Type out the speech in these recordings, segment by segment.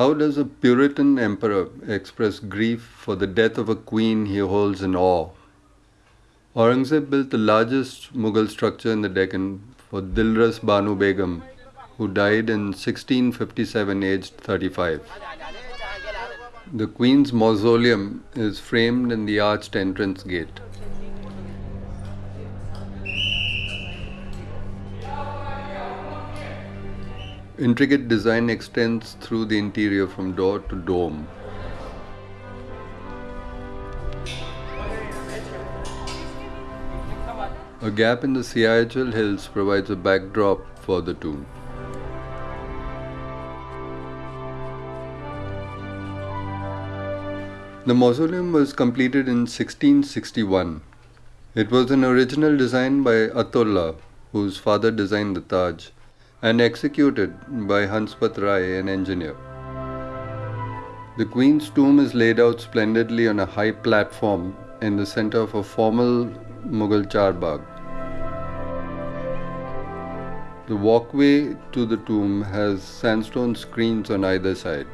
How does a Puritan emperor express grief for the death of a queen he holds in awe? Aurangzeb built the largest Mughal structure in the Deccan for Dilras Banu Begum, who died in 1657 aged 35. The Queen's mausoleum is framed in the arched entrance gate. Intricate design extends through the interior from door to dome. A gap in the Siachal hills provides a backdrop for the tomb. The mausoleum was completed in 1661. It was an original design by Ataullah, whose father designed the Taj and executed by Hanspat Rai, an engineer. The Queen's tomb is laid out splendidly on a high platform in the center of a formal Mughal charbagh. The walkway to the tomb has sandstone screens on either side.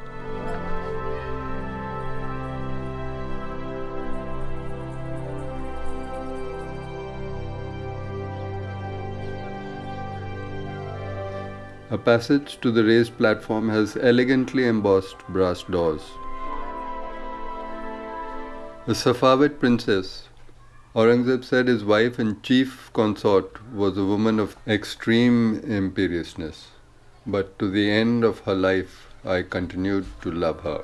A passage to the raised platform has elegantly embossed brass doors. A Safavid princess, Aurangzeb said his wife and chief consort was a woman of extreme imperiousness, but to the end of her life I continued to love her.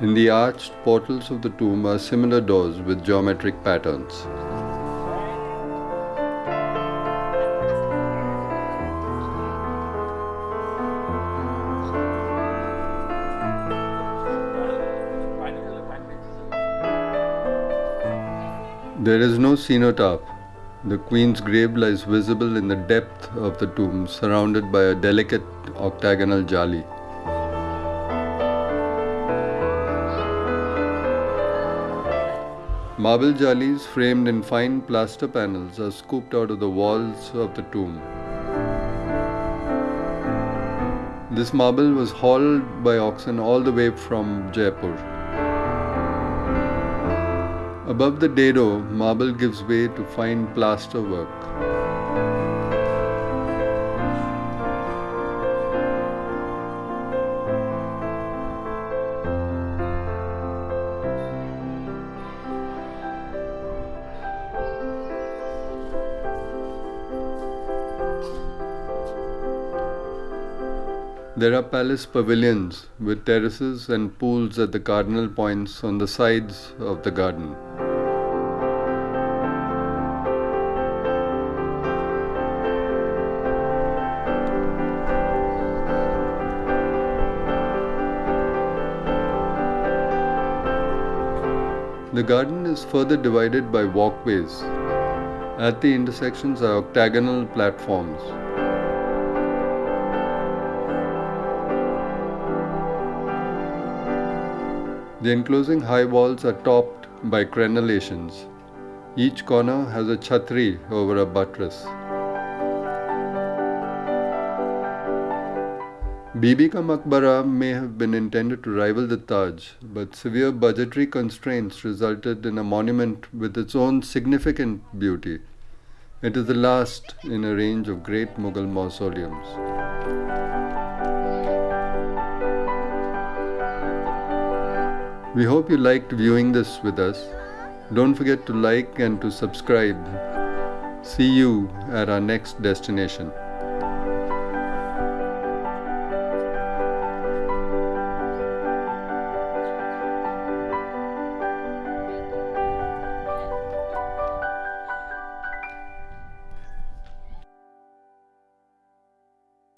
In the arched portals of the tomb are similar doors with geometric patterns. There is no cenotaph. The queen's grave lies visible in the depth of the tomb, surrounded by a delicate octagonal jali. Marble jalis framed in fine plaster panels are scooped out of the walls of the tomb. This marble was hauled by oxen all the way from Jaipur. Above the dado, marble gives way to fine plaster work. There are palace pavilions with terraces and pools at the cardinal points on the sides of the garden. The garden is further divided by walkways. At the intersections are octagonal platforms. The enclosing high walls are topped by crenellations. Each corner has a chhatri over a buttress. Bibi Ka may have been intended to rival the Taj, but severe budgetary constraints resulted in a monument with its own significant beauty. It is the last in a range of great Mughal mausoleums. We hope you liked viewing this with us. Don't forget to like and to subscribe. See you at our next destination.